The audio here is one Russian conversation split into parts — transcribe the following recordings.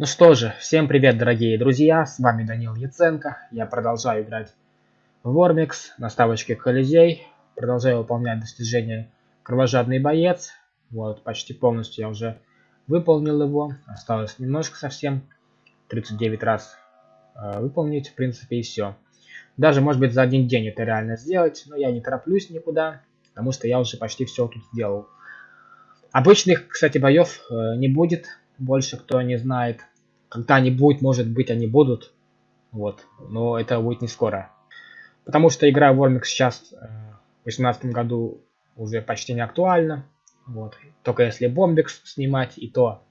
Ну что же, всем привет, дорогие друзья, с вами Данил Яценко. Я продолжаю играть в Вормикс на ставочке Колизей. Продолжаю выполнять достижение Кровожадный боец. Вот, почти полностью я уже выполнил его. Осталось немножко совсем. 39 раз э, выполнить, в принципе, и все. Даже, может быть, за один день это реально сделать, но я не тороплюсь никуда, потому что я уже почти все тут сделал. Обычных, кстати, боев э, не будет, больше кто не знает. Когда-нибудь, может быть, они будут. Вот. Но это будет не скоро. Потому что игра Вормик сейчас э, в 2018 году уже почти не актуальна. Вот. Только если Бомбикс снимать, и то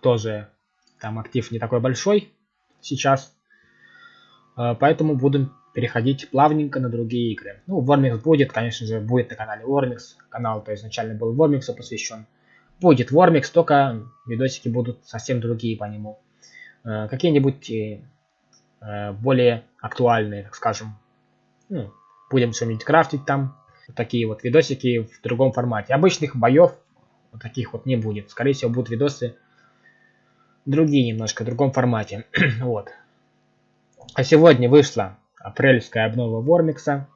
тоже там актив не такой большой сейчас. Э, поэтому будем переходить плавненько на другие игры. Ну, Вормикс будет, конечно же, будет на канале Вормикс. Канал, то изначально был Вормиксу посвящен. Будет Вормикс, только видосики будут совсем другие по нему. Э, какие-нибудь э, более актуальные, так скажем. Ну, будем что-нибудь крафтить там. такие вот видосики в другом формате. Обычных боев вот таких вот не будет. Скорее всего, будут видосы другие немножко, в другом формате. вот. А сегодня вышла апрельская обнова Вормикса.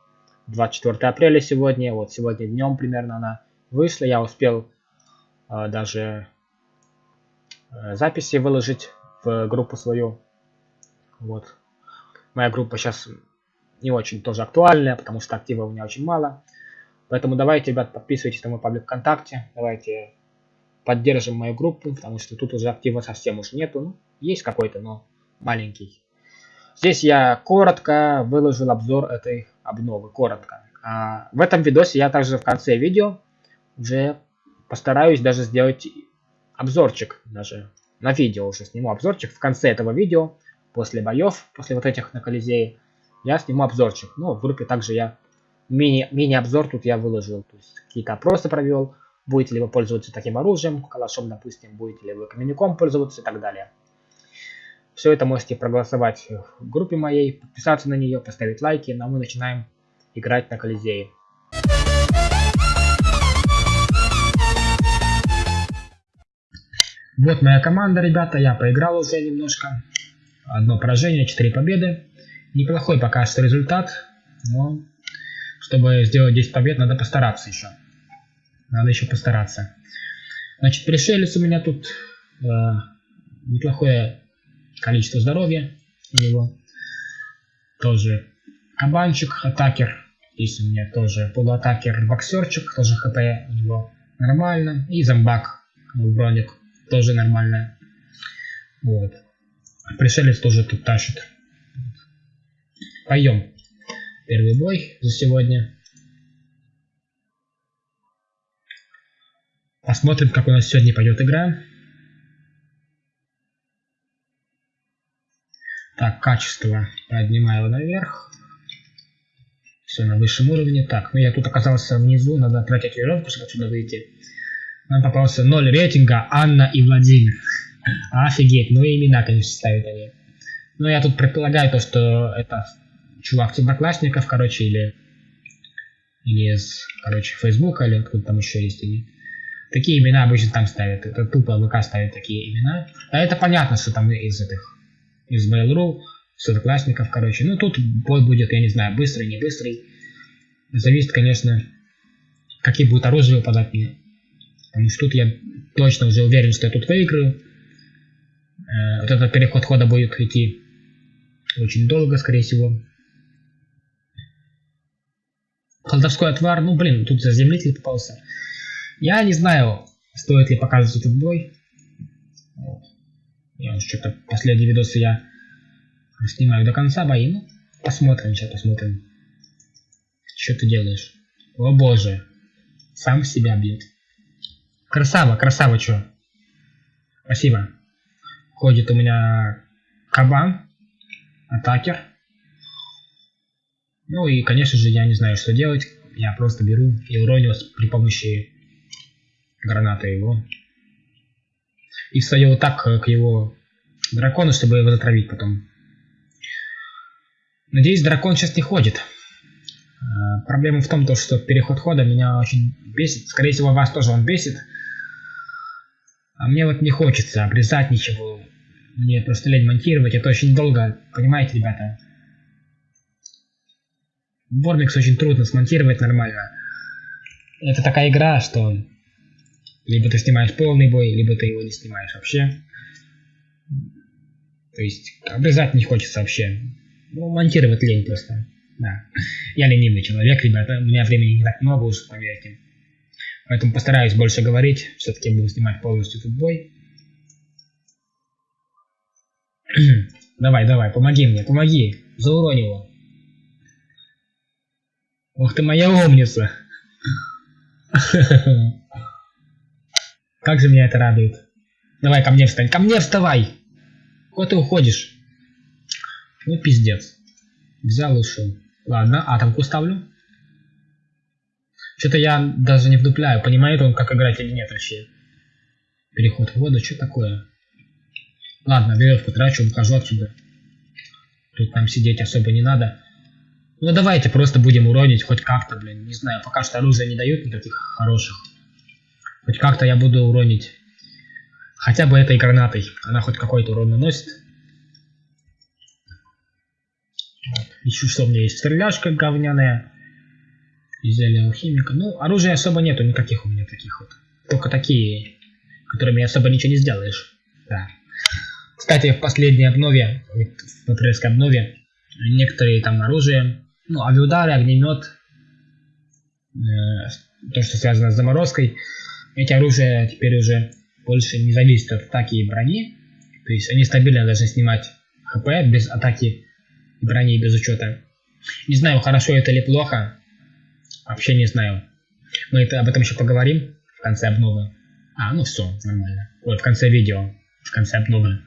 24 апреля сегодня. Вот сегодня днем примерно она вышла. Я успел даже э, записи выложить в группу свою. Вот. Моя группа сейчас не очень тоже актуальная, потому что актива у меня очень мало. Поэтому давайте, ребят, подписывайтесь на мой паблик ВКонтакте. Давайте поддержим мою группу, потому что тут уже актива совсем уж нету. Ну, есть какой-то, но маленький. Здесь я коротко выложил обзор этой обновы. Коротко. А в этом видосе я также в конце видео уже постараюсь даже сделать обзорчик, даже на видео уже сниму обзорчик. В конце этого видео, после боев, после вот этих на Колизее, я сниму обзорчик. Ну, в группе также я мини-обзор мини тут я выложил. То есть какие-то опросы провел. Будете ли вы пользоваться таким оружием, калашом, допустим, будете ли вы каменником пользоваться и так далее. Все это можете проголосовать в группе моей, подписаться на нее, поставить лайки, но мы начинаем играть на Колизее. Вот моя команда, ребята. Я поиграл уже немножко. Одно поражение, 4 победы. Неплохой пока что результат. Но чтобы сделать 10 побед, надо постараться еще. Надо еще постараться. Значит, пришелец у меня тут э, неплохое количество здоровья у него. Тоже кабанчик, атакер. Здесь у меня тоже полуатакер, боксерчик, тоже хп у него нормально. И зомбак, броник тоже нормально. Вот. Пришелец тоже тут тащит. Пойдем. Первый бой за сегодня. Посмотрим, как у нас сегодня пойдет игра. Так, качество. Поднимаю наверх. Все на высшем уровне. Так, ну я тут оказался внизу. Надо тратить веревку, чтобы отсюда выйти. Нам попался 0 рейтинга Анна и Владимир. Офигеть, ну и имена, конечно, ставят они. Ну, я тут предполагаю то, что это чувак с одноклассников, короче, или, или из, короче, Фейсбука, или откуда там еще есть они. Такие имена обычно там ставят. Это тупо ВК ставят такие имена. А это понятно, что там из этих, из Mail.ru, с одноклассников, короче. Ну, тут бой будет, я не знаю, быстрый, не быстрый. Зависит, конечно, какие будут оружия выпадать мне. Потому что тут я точно уже уверен, что я тут выиграю. Э, вот этот переход хода будет идти очень долго, скорее всего. Колдовской отвар, ну блин, тут заземлитель попался. Я не знаю, стоит ли показывать этот бой. Вот. Я что-то последние видосы я снимаю до конца бои. Ну, посмотрим, сейчас посмотрим. Что ты делаешь? О боже. Сам себя бьет. Красава, красава, чё. Спасибо. Ходит у меня кабан, атакер. Ну и, конечно же, я не знаю, что делать. Я просто беру и уроню при помощи гранаты его. И встаю вот так к его дракону, чтобы его затравить потом. Надеюсь, дракон сейчас не ходит. Э, проблема в том, что переход хода меня очень бесит. Скорее всего, вас тоже он бесит. А мне вот не хочется обрезать ничего. Мне просто лень монтировать, это очень долго, понимаете, ребята? Вормикс очень трудно смонтировать нормально. Это такая игра, что либо ты снимаешь полный бой, либо ты его не снимаешь вообще. То есть обрезать не хочется вообще. Ну, монтировать лень просто. Да. Я ленивый человек, ребята. У меня времени не так много уж, поверьте. Поэтому постараюсь больше говорить. Все-таки буду снимать полностью этот бой. давай, давай, помоги мне, помоги. Зауронь его. Ух ты моя умница. Как же меня это радует. Давай ко мне встань. Ко мне вставай. Куда ты уходишь? Ну пиздец. Взял и ушел. Ладно, атомку ставлю. Что-то я даже не вдупляю, понимает он, как играть или нет вообще. Переход в воду, что такое? Ладно, веревку трачу, ухожу отсюда. Тут нам сидеть особо не надо. Ну давайте просто будем уронить хоть как-то, блин. Не знаю, пока что оружие не дают никаких хороших. Хоть как-то я буду уронить. Хотя бы этой гранатой. Она хоть какой-то урон наносит. Вот. Ищу, что у меня есть. Стреляшка говняная. Изделие алхимика. Ну, оружия особо нету никаких у меня таких вот. Только такие, которыми особо ничего не сделаешь. Да. Кстати, в последней обнове, в патриотской обнове, некоторые там оружия, ну, авиудары, огнемет, э, то, что связано с заморозкой, эти оружия теперь уже больше не зависят от атаки и брони, то есть они стабильно должны снимать хп без атаки и брони без учета. Не знаю, хорошо это или плохо, вообще не знаю. Мы это, об этом еще поговорим в конце обновы. А, ну все, нормально. Ой, в конце видео в конце обновы.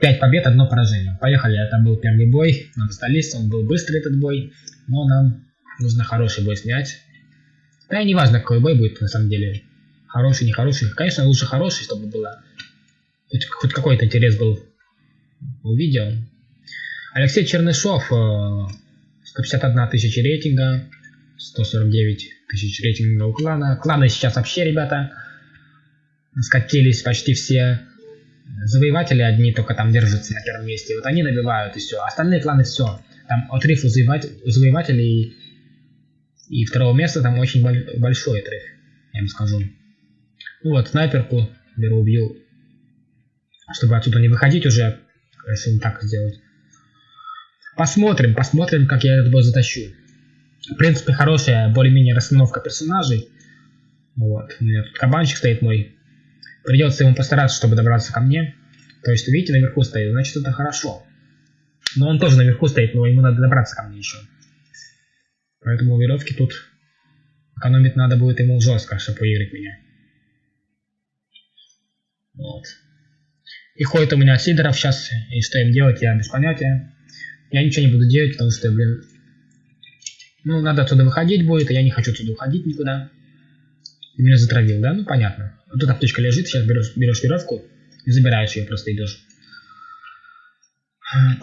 5 побед, одно поражение. Поехали, это был первый бой. Нам столиц, он был быстрый этот бой, но нам нужно хороший бой снять. Да и не важно, какой бой будет на самом деле. Хороший, нехороший. Конечно, лучше хороший, чтобы было хоть, хоть какой-то интерес был у видео. Алексей Чернышов, 151 э, тысяча рейтинга, 149 тысяч рейтинга у клана. Кланы сейчас вообще, ребята, скатились почти все завоеватели одни только там держатся на первом месте. Вот они набивают и все. Остальные кланы все. Там отрыв у, завоевателей и второго места там очень большой отрыв, я вам скажу. Ну вот, снайперку беру, убью. Чтобы отсюда не выходить уже, если так сделать. Посмотрим, посмотрим, как я этот бой затащу. В принципе, хорошая более-менее расстановка персонажей. Вот, у тут кабанчик стоит мой, Придется ему постараться, чтобы добраться ко мне. То есть, видите, наверху стоит, значит это хорошо. Но он тоже наверху стоит, но ему надо добраться ко мне еще. Поэтому веревки тут экономить надо будет ему жестко, чтобы выиграть меня. Вот. И ходит у меня Сидоров сейчас, и что им делать, я без понятия. Я ничего не буду делать, потому что, блин, ну, надо отсюда выходить будет, а я не хочу отсюда уходить никуда. Ты меня затравил, да? Ну, понятно. Вот тут аптечка лежит, сейчас берешь, берешь веревку и забираешь ее, просто идешь.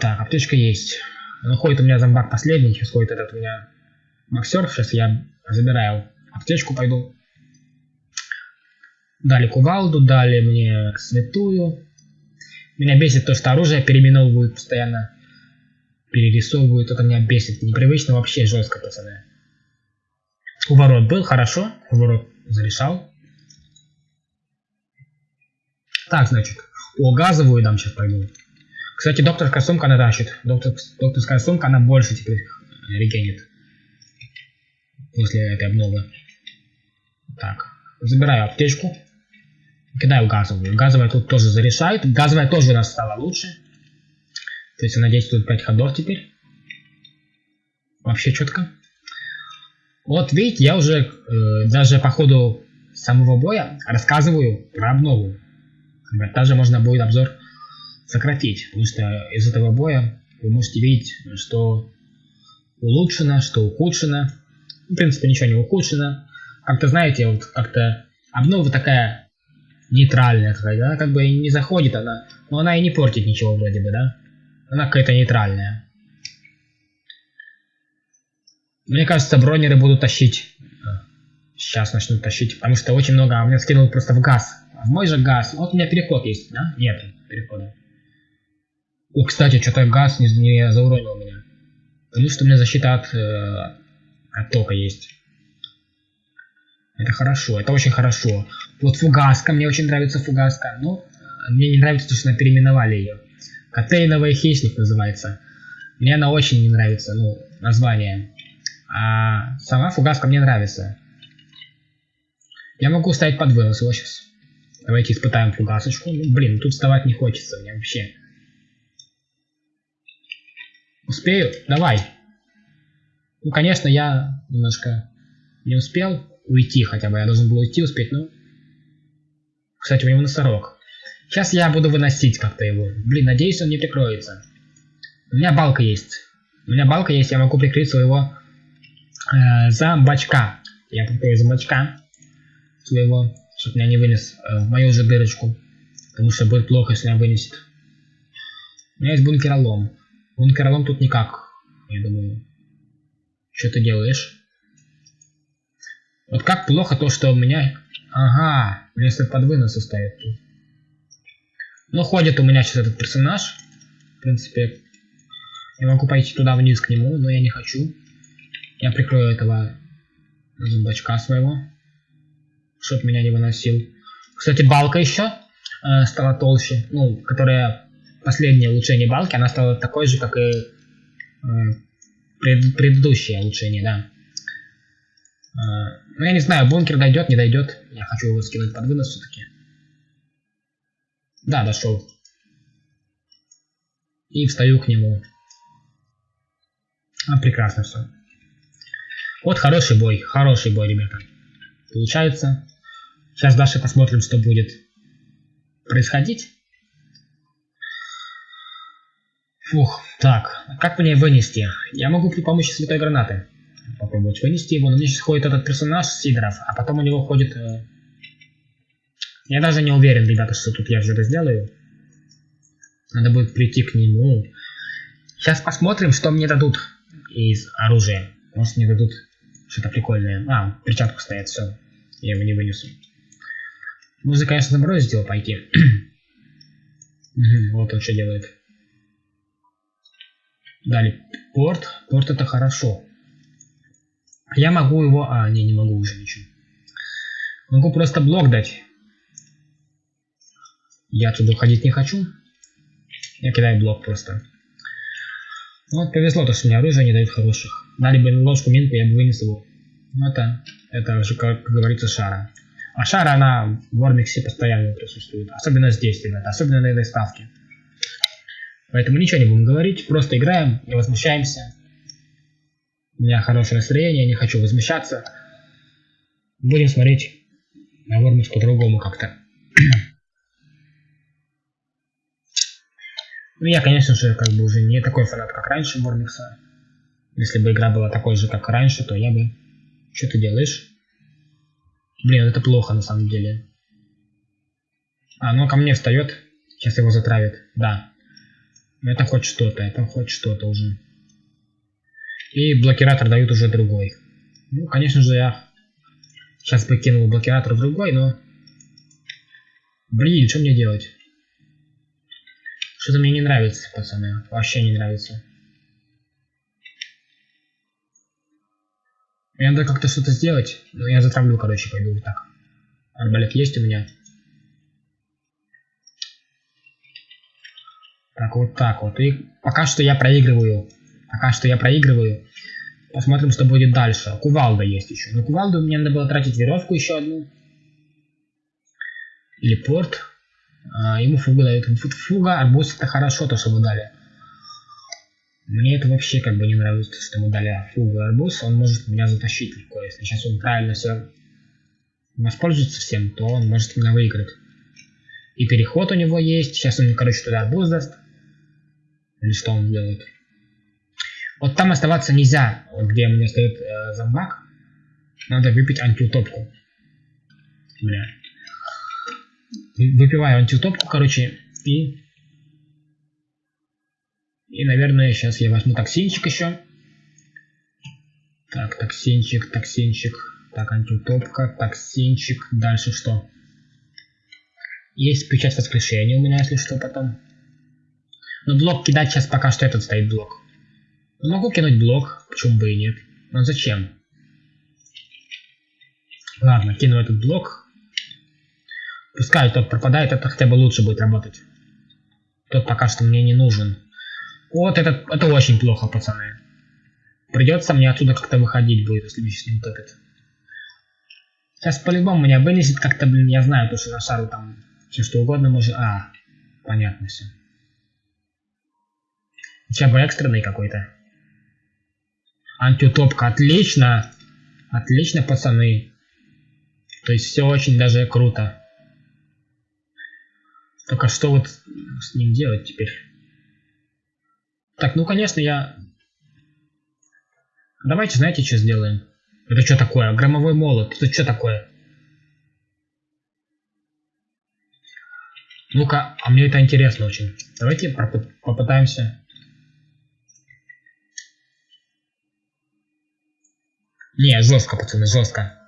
Так, аптечка есть. Ну, ходит у меня зомбак последний, сейчас ходит этот у меня боксер, сейчас я забираю аптечку, пойду. Дали кувалду, дали мне святую. Меня бесит то, что оружие переименовывают постоянно. Перерисовывают, это меня бесит. Непривычно вообще жестко, пацаны. Уворот был, хорошо. Уворот зарешал. Так, значит. О, газовую дам сейчас пойду. Кстати, докторская сумка она тащит. Доктор, докторская сумка, она больше теперь регенит. После этой обновы. Так. Забираю аптечку. Кидаю газовую. Газовая тут тоже зарешает. Газовая тоже у нас стала лучше. То есть, я надеюсь, тут 5 ходов теперь. Вообще четко. Вот видите, я уже э, даже по ходу самого боя рассказываю про обнову. Даже можно будет обзор сократить, потому что из этого боя вы можете видеть, что улучшено, что ухудшено. В принципе, ничего не ухудшено. Как-то, знаете, вот как-то обнова такая нейтральная, такая, да, как бы не заходит она, но она и не портит ничего вроде бы, да. Она какая-то нейтральная. Мне кажется, бронеры будут тащить. Сейчас начнут тащить, потому что очень много, а меня скинул просто в газ. В мой же газ. Вот у меня переход есть, да? Нет перехода. О, кстати, что-то газ не, не зауронил меня. Потому что у меня защита от, э, от тока есть. Это хорошо, это очень хорошо. Вот фугаска, мне очень нравится фугаска. Но мне не нравится, что она переименовали ее. Коктейльновый хищник называется. Мне она очень не нравится, ну, название. А сама фугаска мне нравится. Я могу ставить под вынос его сейчас. Давайте испытаем фугасочку. Ну, блин, тут вставать не хочется мне вообще. Успею? Давай. Ну, конечно, я немножко не успел уйти хотя бы. Я должен был уйти успеть, но... Кстати, у него носорог. Сейчас я буду выносить как-то его. Блин, надеюсь, он не прикроется. У меня балка есть. У меня балка есть, я могу прикрыть своего э, зомбачка. Я прикрою зомбачка своего, чтобы меня не вынес э, в мою же дырочку. Потому что будет плохо, если меня вынесет. У меня есть бункеролом. Бункеролом тут никак, я думаю. Что ты делаешь? Вот как плохо то, что у меня... Ага, если под выносы ставит тут. Ну, ходит у меня сейчас этот персонаж. В принципе, я могу пойти туда вниз к нему, но я не хочу. Я прикрою этого зомбачка своего, чтоб меня не выносил. Кстати, балка еще э, стала толще, ну, которая последнее улучшение балки, она стала такой же, как и э, пред, предыдущее улучшение, да. Э, ну, я не знаю, бункер дойдет, не дойдет. Я хочу его скинуть под вынос все-таки. Да, дошел. И встаю к нему. А, прекрасно все. Вот хороший бой, хороший бой, ребята. Получается. Сейчас дальше посмотрим, что будет происходить. Фух, так, как мне вынести? Я могу при помощи святой гранаты попробовать вынести его, но мне сейчас ходит этот персонаж Сидоров, а потом у него ходит... Э... Я даже не уверен, ребята, что тут я это сделаю. Надо будет прийти к нему. Сейчас посмотрим, что мне дадут из оружия. Может мне дадут что-то прикольное. А, перчатку стоит, все. Я его не вынесу. Можно, конечно, заморозить его пойти. вот он что делает. Далее, порт. Порт это хорошо. Я могу его... А, не, не могу уже ничего. Могу просто блок дать. Я отсюда уходить не хочу. Я кидаю блок просто. Ну, вот повезло, то, что мне оружие не дают хороших. Дали бы ложку минку, я бы вынес его. Ну, это, это уже, как говорится, шара. А шара, она в Вормиксе постоянно присутствует. Особенно здесь, ребята. Особенно на этой ставке. Поэтому ничего не будем говорить. Просто играем, не возмущаемся. У меня хорошее настроение, не хочу возмущаться. Будем смотреть на Вормикс по-другому как-то. Ну, я, конечно же, как бы уже не такой фанат, как раньше Мормикса. Если бы игра была такой же, как раньше, то я бы... Что ты делаешь? Блин, это плохо на самом деле. А, ну ко мне встает. Сейчас его затравит. Да. Это хоть что-то, это хоть что-то уже. И блокиратор дают уже другой. Ну, конечно же, я сейчас покинул блокиратор другой, но... Блин, что мне делать? Что-то мне не нравится, пацаны. Вообще не нравится. Мне надо как-то что-то сделать. Ну, я затравлю, короче, пойду вот так. Арбалет есть у меня. Так, вот так вот. И пока что я проигрываю. Пока что я проигрываю. Посмотрим, что будет дальше. Кувалда есть еще. Но кувалду мне надо было тратить веревку еще одну. Или порт. А, ему фугу дают. Фуга, арбуз это хорошо, то, что вы дали. Мне это вообще как бы не нравится, что ему дали фугу и арбуз. Он может меня затащить легко. Если сейчас он правильно все воспользуется всем, то он может меня выиграть. И переход у него есть. Сейчас он, короче, туда арбуз даст. Или что он делает? Вот там оставаться нельзя, вот где у меня стоит э, зомбак. Надо выпить антиутопку. Бля выпиваю антиутопку, короче, и... И, наверное, сейчас я возьму токсинчик еще. Так, токсинчик, токсинчик. Так, антиутопка, токсинчик. Дальше что? Есть печать воскрешения у меня, если что, потом. Но блок кидать сейчас пока что этот стоит блок. Могу кинуть блок, почему бы и нет. Но зачем? Ладно, кину этот блок. Пускай тот пропадает, это хотя бы лучше будет работать. Тот пока что мне не нужен. Вот это, это очень плохо, пацаны. Придется мне отсюда как-то выходить будет, если меня сейчас не утопит. Сейчас по-любому меня вынесет как-то, блин, я знаю, то, что на шару там все что угодно может... А, понятно все. Хотя бы экстренный какой-то. Антиутопка, отлично. Отлично, пацаны. То есть все очень даже круто. Только что вот с ним делать теперь? Так, ну конечно я... Давайте, знаете, что сделаем? Это что такое? Громовой молот. Это что такое? Ну-ка, а мне это интересно очень. Давайте попытаемся. Не, жестко, пацаны, жестко.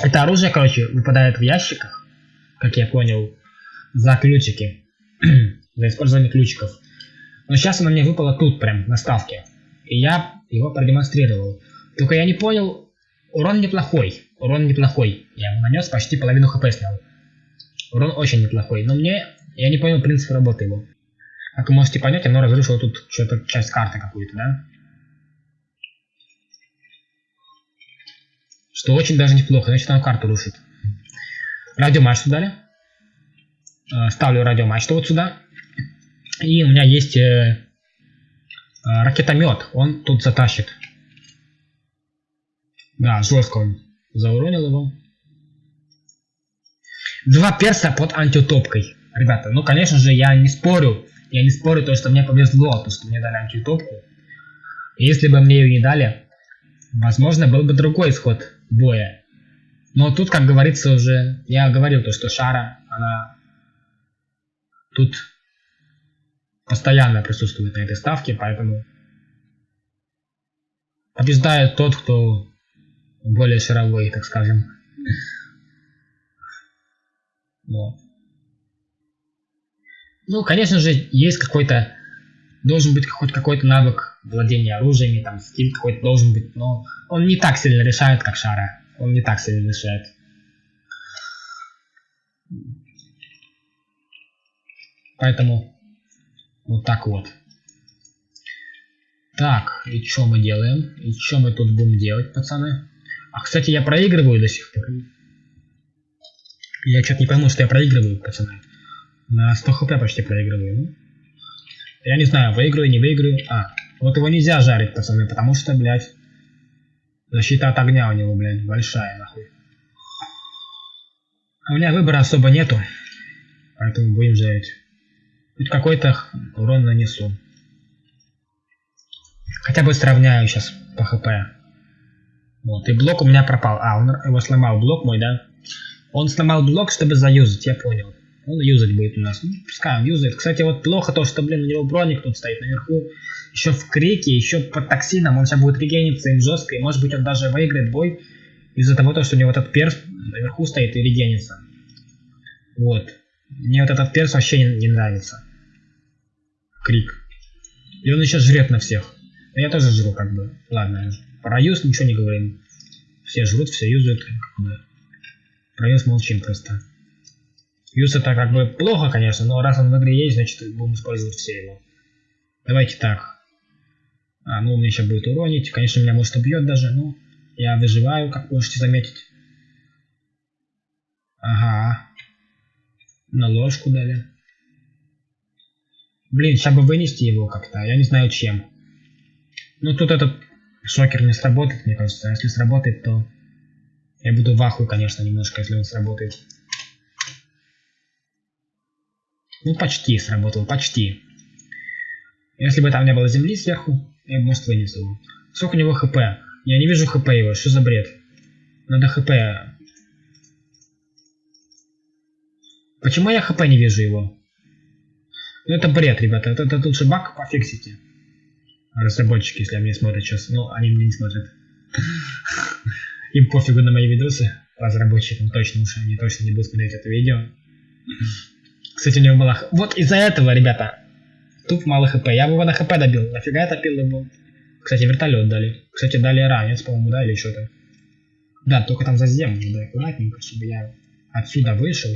Это оружие, короче, выпадает в ящиках, как я понял, за ключики. за использование ключиков. Но сейчас оно мне выпало тут, прям, на ставке. И я его продемонстрировал. Только я не понял, урон неплохой. Урон неплохой. Я ему нанес почти половину хп снял. Урон очень неплохой. Но мне, я не понял принцип работы его. Как вы можете понять, оно разрушило тут что-то, часть карты какую-то, да? Что очень даже неплохо, значит оно карту рушит. Радиомачту дали. Э, ставлю радиомачту вот сюда. И у меня есть э, э, ракетомет, он тут затащит. Да, жестко он зауронил его. Два перса под антиутопкой. Ребята, ну конечно же я не спорю. Я не спорю то, что мне повезло, то, что мне дали антиутопку. Если бы мне ее не дали, возможно, был бы другой исход боя. Но тут, как говорится уже, я говорил то, что Шара, она тут постоянно присутствует на этой ставке, поэтому побеждает тот, кто более шаровой, так скажем. Вот. Ну, конечно же, есть какой-то, должен быть хоть какой-то навык владения оружиями, там, скилл какой-то должен быть, но он не так сильно решает, как Шара. Он не так сильно решает. Поэтому вот так вот. Так, и что мы делаем? И что мы тут будем делать, пацаны? А, кстати, я проигрываю до сих пор. Я что-то не пойму, что я проигрываю, пацаны. На 100 хп почти проигрываю. Я не знаю, выиграю, не выиграю. А, вот его нельзя жарить, пацаны, потому что, блядь, защита от огня у него, блядь, большая, нахуй. А у меня выбора особо нету, поэтому будем жарить. Хоть какой-то урон нанесу. Хотя бы сравняю сейчас по хп. Вот, и блок у меня пропал. А, он его сломал, блок мой, да? Он сломал блок, чтобы заюзать, я понял. Он юзать будет у нас. Ну, пускай он юзает. Кстати, вот плохо то, что, блин, у него броник тут стоит наверху. Еще в крике, еще под токсином. Он сейчас будет регениться им жестко. И может быть он даже выиграет бой. Из-за того, что у него этот перс наверху стоит и регенится. Вот. Мне вот этот перс вообще не, не нравится. Крик. И он еще жрет на всех. Но я тоже жру, как бы. Ладно, про юз ничего не говорим. Все жрут, все юзают, как бы. Про юз молчим просто. Юз это как бы плохо, конечно, но раз он в игре есть, значит будем использовать все его. Давайте так. А, ну он меня еще будет уронить. Конечно, меня может убьет даже, но я выживаю, как можете заметить. Ага. На ложку дали. Блин, сейчас бы вынести его как-то. Я не знаю чем. Ну тут этот шокер не сработает, мне кажется. А если сработает, то я буду в ахуе, конечно, немножко, если он сработает. Ну, почти сработал, почти. Если бы там не было земли сверху, я бы, может, вынес его. Сколько у него хп? Я не вижу хп его, что за бред? Надо хп Почему я хп не вижу его? Ну это бред, ребята. Это, это лучше баг пофиксите. Разработчики, если они смотрят сейчас. Ну, они меня не смотрят. Им пофигу на мои видосы. Разработчикам точно уж они точно не будут смотреть это видео. Кстати, у него была... Вот из-за этого, ребята, Туп мало хп. Я бы его на хп добил. Нафига я топил его? Кстати, вертолет дали. Кстати, дали ранец, по-моему, да, или что-то. Да, только там за землю, да, аккуратненько, чтобы я отсюда вышел.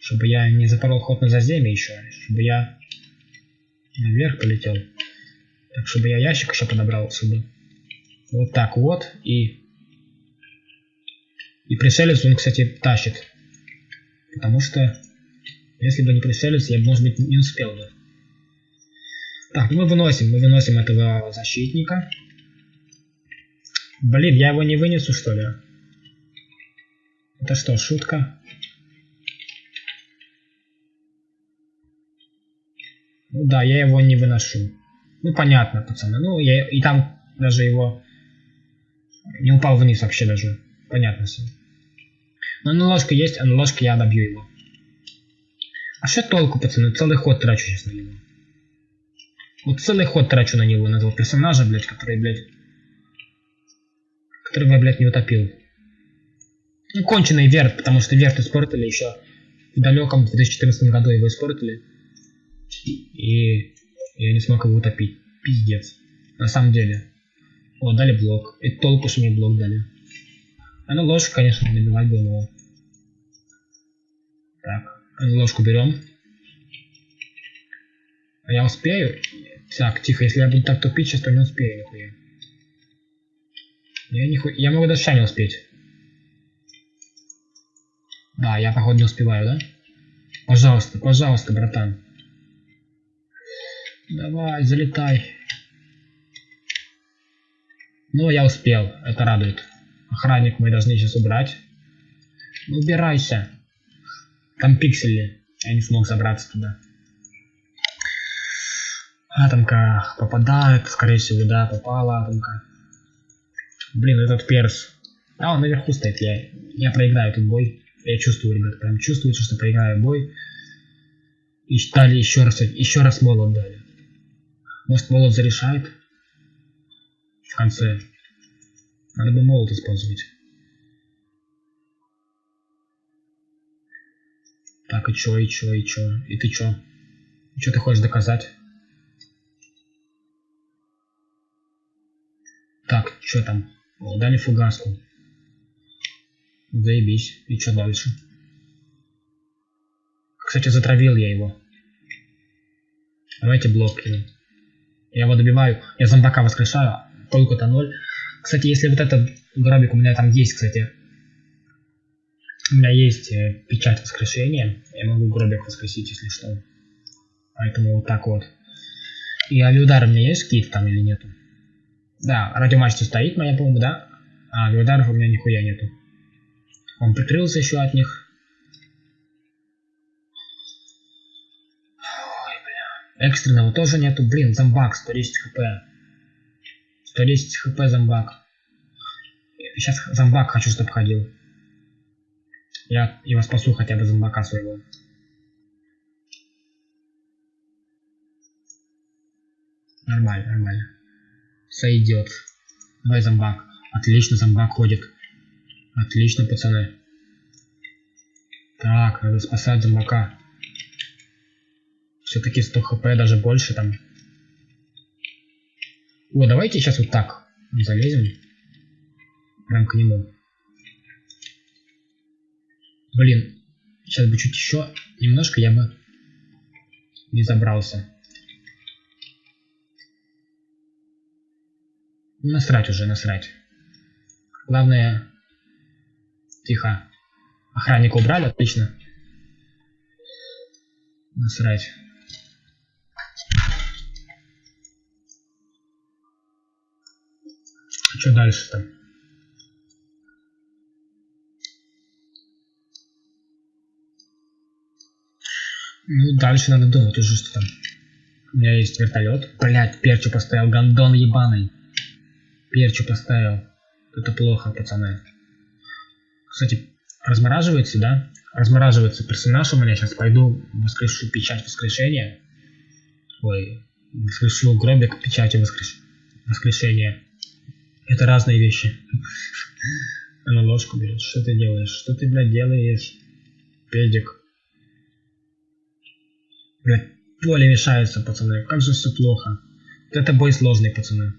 Чтобы я не запорол ход на заземе еще. Чтобы я наверх полетел. Так, чтобы я ящик еще подобрал отсюда. Вот так вот. И... И пришелец он, кстати, тащит. Потому что... Если бы не пришелец, я бы, может быть, не успел бы. Так, мы выносим, мы выносим этого защитника. Блин, я его не вынесу, что ли? Это что, шутка? Ну да, я его не выношу. Ну понятно, пацаны. Ну, я и там даже его не упал вниз вообще даже. Понятно все. Но на ложке есть, а на ложке я добью его. А что толку, пацаны? Целый ход трачу сейчас на него. Вот целый ход трачу на него, на этого персонажа, блядь, который, блядь... Которого я, блядь, не утопил. Ну, конченый верт, потому что верт испортили еще в далеком 2014 году его испортили. И я не смог его утопить. Пиздец. На самом деле. О, дали блок. И толку, что мне блок дали. А ну ложку, конечно, набивать бы его. Так, ложку берем. А я успею? Так, тихо, если я буду так тупить, сейчас то не успею нихуя. Я, нихуя... я могу даже не успеть. Да, я походу не успеваю, да? Пожалуйста, пожалуйста, братан. Давай, залетай. Ну, я успел, это радует. Охранник мы должны сейчас убрать. Убирайся. Там пиксели. Я не смог забраться туда. Атомка попадает, скорее всего, да, попала атомка. Блин, этот перс. А, он наверху стоит, я, я проиграю этот бой. Я чувствую, ребят, прям чувствую, что проиграю бой. И дали еще раз, еще раз молот дали. Может молот зарешает? В конце. Надо бы молот использовать. Так, и чё, и чё, и чё? И ты чё? И чё ты хочешь доказать? Так, что там? О, дали фугаску. Заебись. И что дальше? Кстати, затравил я его. Давайте блок кину. Я его добиваю. Я зомбака воскрешаю. Толку-то ноль. Кстати, если вот этот гробик у меня там есть, кстати. У меня есть э, печать воскрешения. Я могу гробик воскресить, если что. Поэтому вот так вот. И авиудар у меня есть какие-то там или нету? Да, радиомачта стоит моя, по-моему, да? А, авиударов у меня нихуя нету. Он прикрылся еще от них. Экстренного тоже нету. Блин, зомбак, 110 хп. 110 хп зомбак. Сейчас зомбак хочу, чтобы ходил. Я его спасу хотя бы зомбака своего. Нормально, нормально. Сойдет. Давай зомбак. Отлично, зомбак ходит. Отлично, пацаны. Так, надо спасать зомбака. Все-таки 100 хп, даже больше там. О, давайте сейчас вот так залезем. Прям к нему. Блин, сейчас бы чуть еще немножко я бы не забрался. Насрать уже, насрать. Главное... Тихо. Охранника убрали, отлично. Насрать. Что дальше там? Ну, дальше надо думать уже, что там. У меня есть вертолет. Блять, перчу поставил, гандон ебаный. Перчу поставил. Это плохо, пацаны. Кстати, размораживается, да? Размораживается персонаж у меня. Сейчас пойду воскрешу печать воскрешения. Ой, воскрешу гробик печати воскреш... воскрешения. Это разные вещи. Она ложку берет. Что ты делаешь? Что ты, блядь, делаешь? Педик. Блядь, поле мешается, пацаны. Как же все плохо. Вот это бой сложный, пацаны.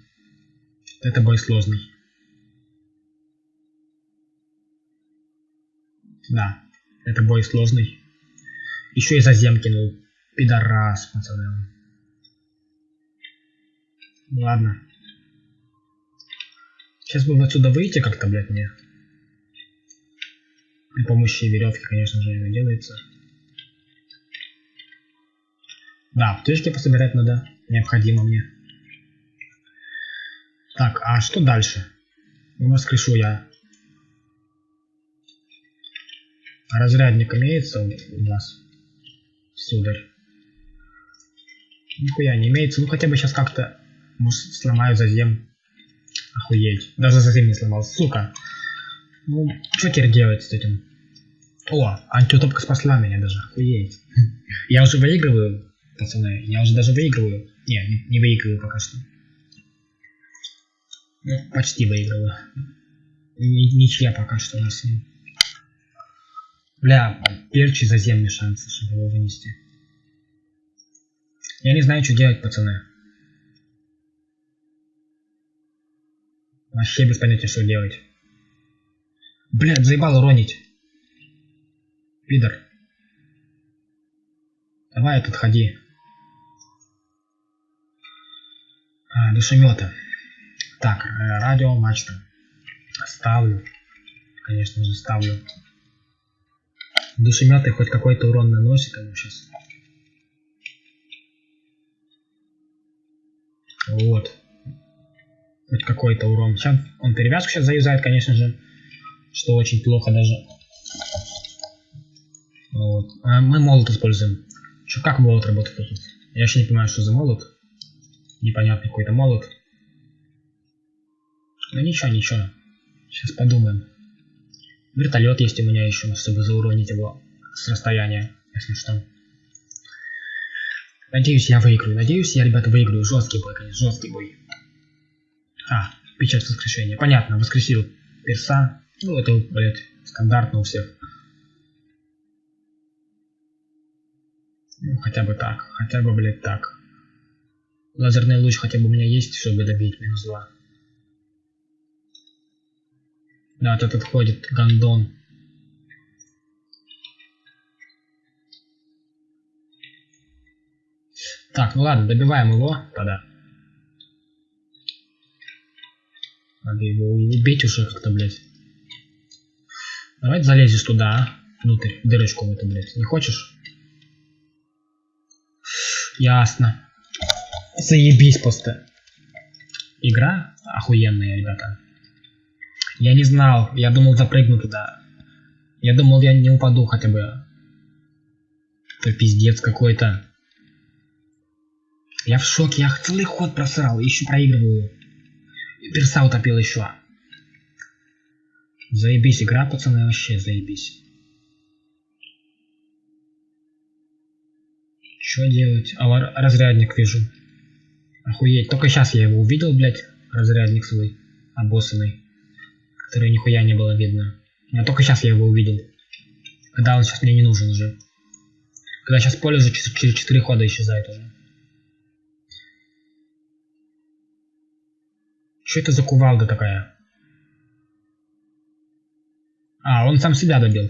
Это бой сложный. Да, это бой сложный. Еще и зазем кинул. Пидорас, пацаны. Ладно. Сейчас бы отсюда выйти как-то, блядь, мне. При помощи веревки, конечно же, это делается. Да, птички пособирать надо. Необходимо мне. Так, а что дальше? Ну, воскрешу я. Разрядник имеется у вас, сударь? Нихуя не имеется. Ну хотя бы сейчас как-то может сломаю зазем. Охуеть. Даже зазем не сломал, сука. Ну, что теперь делать с этим? О, антиутопка спасла меня даже, охуеть. Я уже выигрываю, пацаны, я уже даже выигрываю. Не, не, не выигрываю пока что. Ну, почти выигрываю. Ничья пока что у нас. Бля, перчи заземный шансы, чтобы его вынести. Я не знаю, что делать, пацаны. Вообще без понятия, что делать. Блядь, заебал уронить. Пидор. Давай тут ходи. А, душемета. Так, э, радио, мачта. Ставлю. Конечно же, ставлю. Душеметы хоть какой-то урон наносит ему сейчас. Вот. Хоть какой-то урон. Сейчас он перевязку сейчас заюзает, конечно же. Что очень плохо даже. Вот. А мы молот используем. Что, как молот работает? Я вообще не понимаю, что за молот. Непонятный какой-то молот. Ну ничего, ничего. Сейчас подумаем. Вертолет есть у меня еще, чтобы зауронить его с расстояния, если что. Надеюсь, я выиграю. Надеюсь, я, ребята, выиграю. Жесткий бой, конечно, жесткий бой. А, печать воскрешения. Понятно, воскресил перса. Ну, это, блядь, стандартно у всех. Ну, хотя бы так. Хотя бы, блядь, так. Лазерный луч хотя бы у меня есть, чтобы добить минус 2. Да, вот этот ходит гандон. Так, ну ладно, добиваем его тогда. Надо его убить уже как-то, блядь. Давай залезешь туда, внутрь, дырочку в эту, блядь. Не хочешь? Ясно. Заебись просто. Игра охуенная, ребята. Я не знал, я думал запрыгну туда. Я думал, я не упаду хотя бы. Это пиздец какой-то. Я в шоке, я целый ход просрал, еще проигрываю. Перса утопил еще. Заебись, игра, пацаны, вообще заебись. Что делать? А, разрядник вижу. Охуеть, только сейчас я его увидел, блядь, разрядник свой, обоссанный который нихуя не было видно. Но только сейчас я его увидел. Когда он сейчас мне не нужен уже. Когда сейчас поле уже через 4 хода исчезает уже. Что это за кувалда такая? А, он сам себя добил.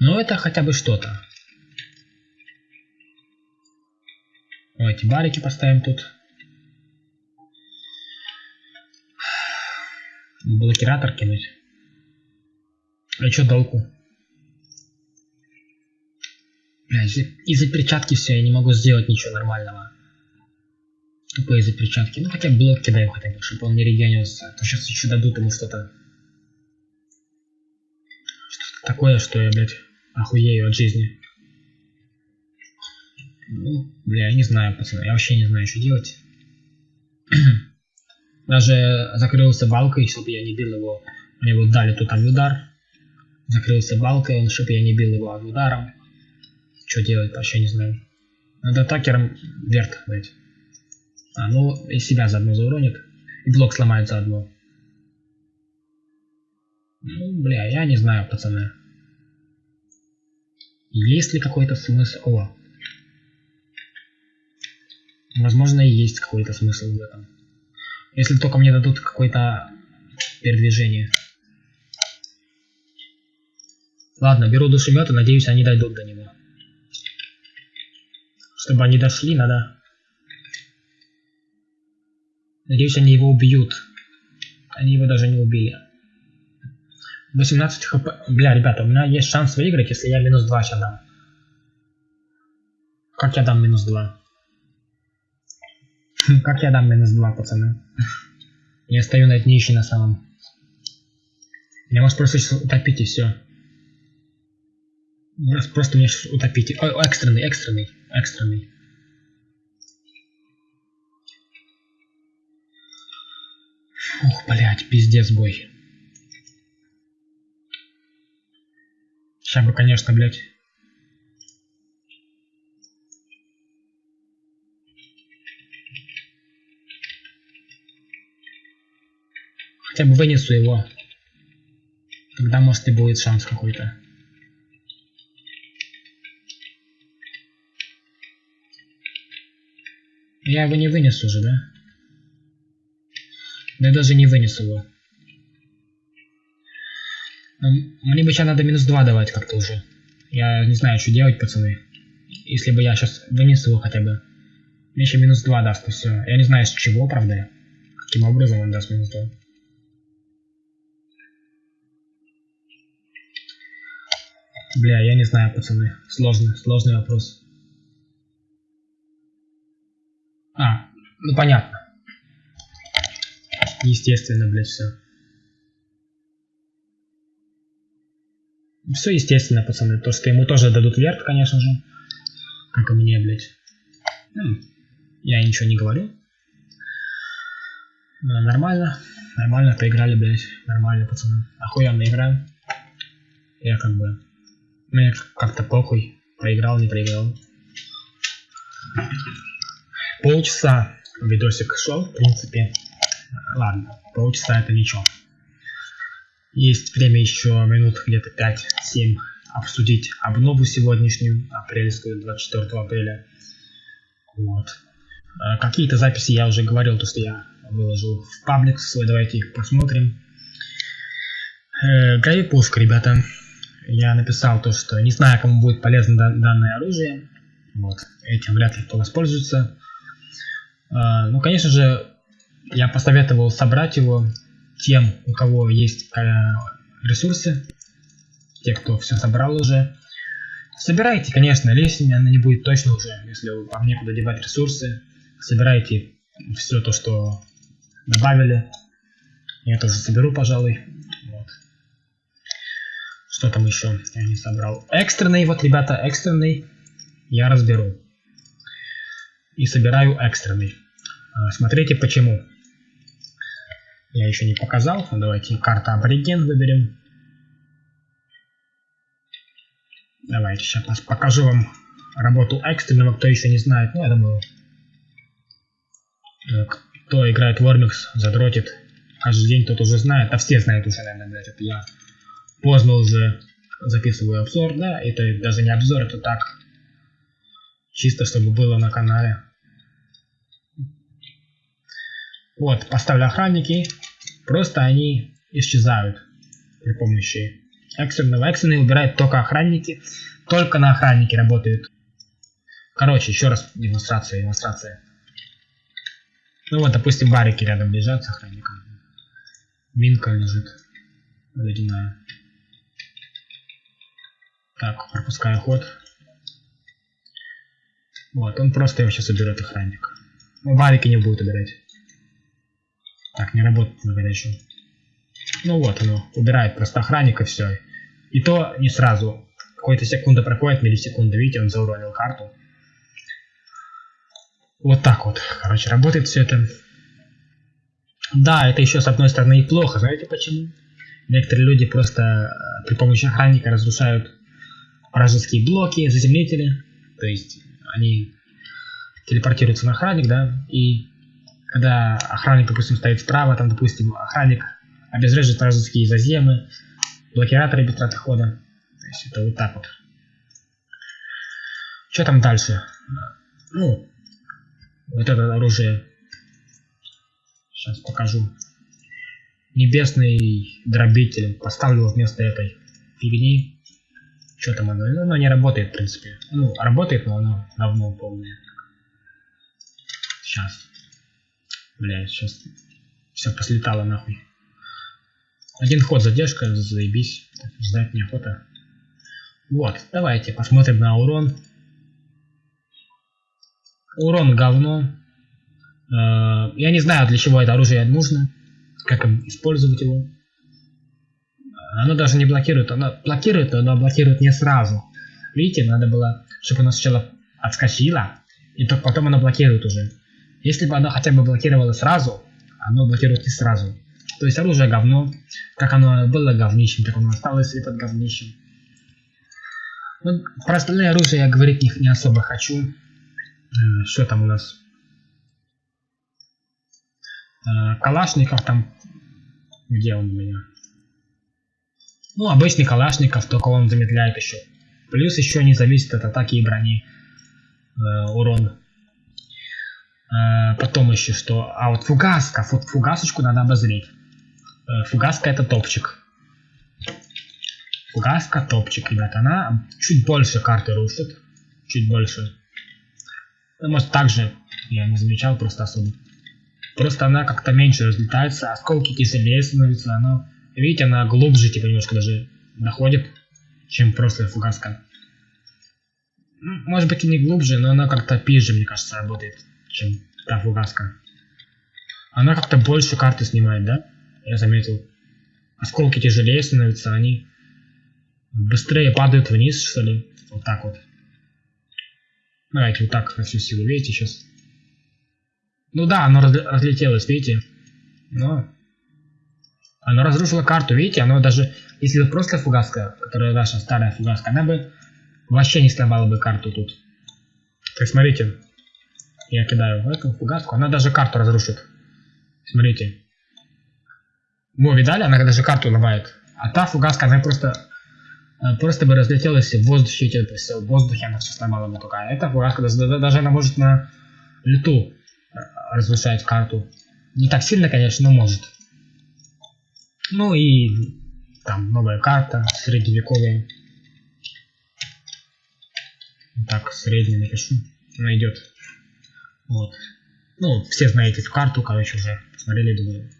Ну это хотя бы что-то. Давайте барики поставим тут. блокиратор кинуть. А что толку? Бля, из-за перчатки все, я не могу сделать ничего нормального. Тупо из-за перчатки. Ну хотя блок кидаем хотя бы, чтобы он не регенился. А то сейчас еще дадут ему что-то. Что-то такое, что я, блядь, охуею от жизни. Ну, бля, я не знаю, пацаны. Я вообще не знаю, что делать. Даже закрылся балкой, чтобы я не бил его. Мне вот дали тут удар. Закрылся балкой, он, чтобы я не бил его ударом. Что делать, вообще не знаю. Надо атакером верт дать. А, ну и себя заодно зауронит. И блок сломает заодно. Ну, бля, я не знаю, пацаны. Есть ли какой-то смысл? О. Возможно, и есть какой-то смысл в этом. Если только мне дадут какое-то передвижение. Ладно, беру душемет и надеюсь, они дойдут до него. Чтобы они дошли, надо... Надеюсь, они его убьют. Они его даже не убили. 18 хп. Бля, ребята, у меня есть шанс выиграть, если я минус 2 сейчас дам. Как я дам минус 2? Как я дам минус 2, пацаны? Я стою на днище на самом. Я может просто сейчас утопить и все. Просто меня сейчас утопите. О, экстренный, экстренный, экстренный. Ух, блядь, пиздец бой. Сейчас бы, конечно, блядь. Хотя бы вынесу его. Тогда, может, и будет шанс какой-то. Я его не вынесу уже, да? Да я даже не вынесу его. Мне бы сейчас надо минус 2 давать как-то уже. Я не знаю, что делать, пацаны. Если бы я сейчас вынес его хотя бы. Мне еще минус 2 даст и все. Я не знаю с чего, правда. Каким образом он даст минус 2. Бля, я не знаю, пацаны. Сложный, сложный вопрос. А, ну понятно. Естественно, блядь, все. Все естественно, пацаны. То, что ему тоже дадут верт, конечно же. Как и мне, блядь. Ну, я ничего не говорю. Но нормально. Нормально поиграли, блядь. Нормально, пацаны. Охуенно играем. Я как бы... Мне как-то похуй. Проиграл, не проиграл. Полчаса видосик шел, в принципе. Ладно, полчаса это ничего. Есть время еще минут где-то 5-7 обсудить обнову сегодняшнюю, апрельскую, 24 апреля. Вот. Э, какие-то записи я уже говорил, то что я выложил в паблик свой, давайте их посмотрим. Э, Гравипуск, ребята. Я написал то, что не знаю, кому будет полезно данное оружие. Вот. Этим вряд ли кто воспользуется. Э, ну, конечно же, я посоветовал собрать его тем, у кого есть э, ресурсы, те, кто все собрал уже. Собирайте, конечно, лесень, она не будет точно уже, если вам некуда девать ресурсы. Собирайте все то, что добавили. Я тоже соберу, пожалуй. Вот. Что там еще я не собрал? Экстренный, вот, ребята, экстренный я разберу. И собираю экстренный. А, смотрите почему. Я еще не показал. Давайте карта абориген выберем. Давайте сейчас покажу вам работу экстренного, кто еще не знает. Ну, я думаю, э, кто играет в Warmix, задротит каждый день, тот уже знает. А все знают уже, наверное, блядь, я поздно уже записываю обзор, да, это даже не обзор, это так, чисто чтобы было на канале. Вот, поставлю охранники, просто они исчезают при помощи экстренного. Экстренный убирает только охранники, только на охраннике работают. Короче, еще раз демонстрация, демонстрация. Ну вот, допустим, барики рядом лежат с охранником. Минка лежит. Ледяная. Так, пропускаю ход. Вот, он просто его сейчас уберет охранник. Ну, барики не будет убирать. Так, не работает горячую. Ну вот оно, убирает просто охранника все. И то не сразу. Какой-то секунда проходит, миллисекунда, видите, он зауронил карту. Вот так вот, короче, работает все это. Да, это еще с одной стороны и плохо, знаете почему? Некоторые люди просто э, при помощи охранника разрушают вражеские блоки, заземлители. То есть они телепортируются на охранник, да, и когда охранник, допустим, стоит справа, там, допустим, охранник обезвреживает вражеские заземы, блокираторы без траты хода. То есть это вот так вот. Что там дальше? Ну, Вот это оружие. Сейчас покажу. Небесный дробитель. Поставлю вместо этой фигни. Что там оно? Ну, оно не работает, в принципе. Ну, работает, но оно давно полное. Сейчас. Бля, сейчас все послетало нахуй. Один ход задержка, заебись. Ждать неохота. Вот, давайте посмотрим на урон. Урон говно. Э, я не знаю, для чего это оружие нужно. Как использовать его. Оно даже не блокирует. Оно блокирует, но блокирует не сразу. Видите, надо было, чтобы оно сначала отскочило, и только потом оно блокирует уже. Если бы оно хотя бы блокировало сразу, оно блокирует не сразу. То есть оружие говно. Как оно было говнищем, так оно осталось и под говнищем. Ну, про остальные оружия я говорить не, не особо хочу. Э, что там у нас? Э, Калашников там... Где он у меня? Ну, обычный Калашников, только он замедляет еще. Плюс еще не зависит от атаки и брони э, урон. Э, потом еще что? А вот фугаска. Вот фугасочку надо обозреть. Э, фугаска это топчик. Фугаска топчик, ребята. Она чуть больше карты рушит. Чуть больше. Ну, может также я не замечал просто особо. Просто она как-то меньше разлетается, осколки тяжелее становятся, она, видите, она глубже типа немножко даже находит, чем просто фугаска. Может быть и не глубже, но она как-то пизже, мне кажется, работает, чем та фугаска. Она как-то больше карты снимает, да? Я заметил. Осколки тяжелее становятся, они быстрее падают вниз, что ли. Вот так вот. Давайте вот так на всю силу, видите, сейчас. Ну да, оно разлетелось, видите. Но оно разрушило карту, видите, оно даже, если это просто фугаска, которая наша старая фугаска, она бы вообще не сломала бы карту тут. Так смотрите, я кидаю в эту фугаску, она даже карту разрушит. Смотрите. Во, видали, она даже карту ломает. А та фугаска, она просто просто бы разлетелась в воздухе, то есть в воздухе она все сломала бы только. А эта даже, даже она может на лету э, разрушать карту. Не так сильно, конечно, но может. Ну и там новая карта, средневековая. Так, средний напишу. Она идет. Вот. Ну, все знаете эту карту, короче, уже посмотрели, думаю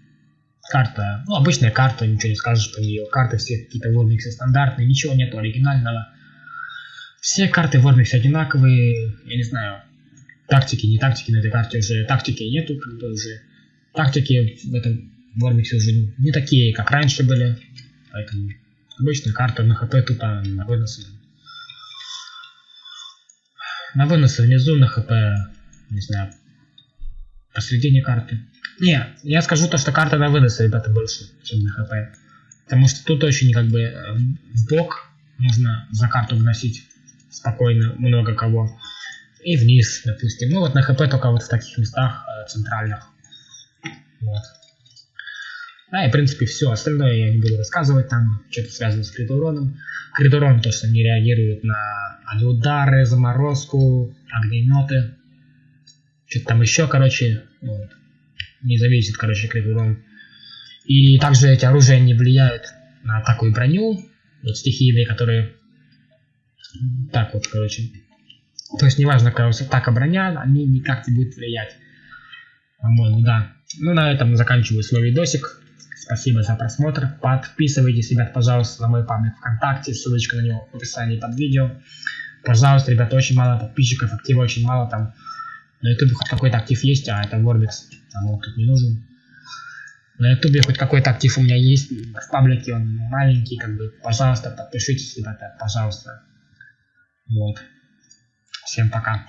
карта, ну, обычная карта, ничего не скажешь по нее. Карты все какие-то в Wordmix стандартные, ничего нету оригинального. Все карты в Wordmix одинаковые, я не знаю, тактики, не тактики на этой карте уже, тактики нету, как бы уже. Тактики в этом Wordmix уже не такие, как раньше были, поэтому обычная карта на хп тупо на выносы. На выносы внизу, на хп, не знаю, посредине карты. Не, я скажу то, что карта на вынос, ребята, больше, чем на хп. Потому что тут очень как бы в бок нужно за карту выносить спокойно много кого. И вниз, допустим. Ну вот на хп только вот в таких местах э, центральных. Вот. Да, и в принципе все. Остальное я не буду рассказывать. Там что-то связано с критуроном. Критурон то, что не реагирует на удары, заморозку, огнеметы. Что-то там еще, короче. Вот не зависит, короче, крит урон. И также эти оружия не влияют на атаку и броню, вот стихийные, которые так вот, короче. То есть неважно, вас атака броня, они никак не будут влиять. По-моему, да. Ну, на этом заканчиваю свой видосик. Спасибо за просмотр. Подписывайтесь, ребят, пожалуйста, на мой паблик ВКонтакте. Ссылочка на него в описании под видео. Пожалуйста, ребят, очень мало подписчиков, актива очень мало там. На ютубе хоть какой-то актив есть, а это Warbix, а он тут не нужен. На ютубе хоть какой-то актив у меня есть, в паблике он маленький, как бы, пожалуйста, подпишитесь, ребята, пожалуйста. Вот. Всем пока.